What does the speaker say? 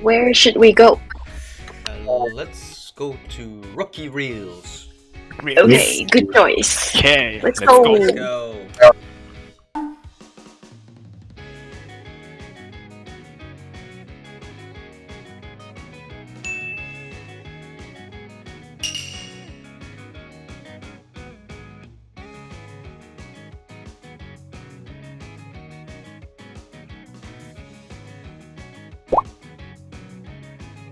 Where should we go? uh, let's go to Rocky Reels. Okay, good choice. Okay, Let's let's go. go. Let's go.